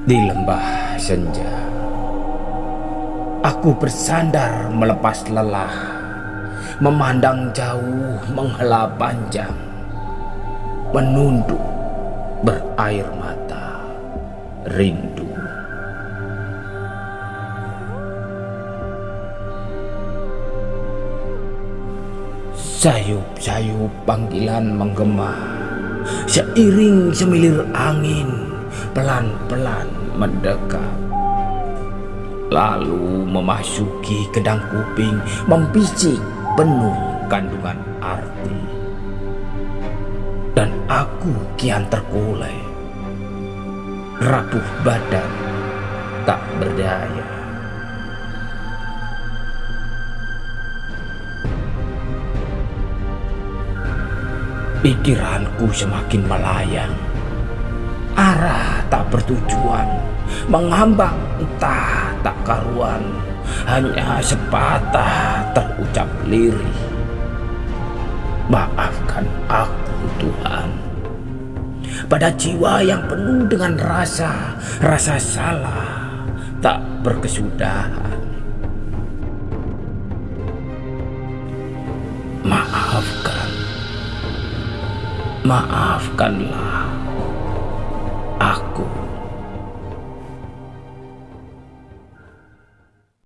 Di lembah senja, aku bersandar melepas lelah, memandang jauh menghela panjang, menunduk berair mata, rindu. Sayup-sayup panggilan menggema, seiring semilir angin pelan-pelan mendekat. Lalu memasuki kedang kuping, membisik penuh kandungan arti. Dan aku kian terkulai, rapuh badan, tak berdaya. Pikiranku semakin melayang arah tak bertujuan, mengambang entah tak karuan, hanya sepatah terucap lirih. Maafkan aku Tuhan. Pada jiwa yang penuh dengan rasa, rasa salah, tak berkesudahan. Maafkan, maafkanlah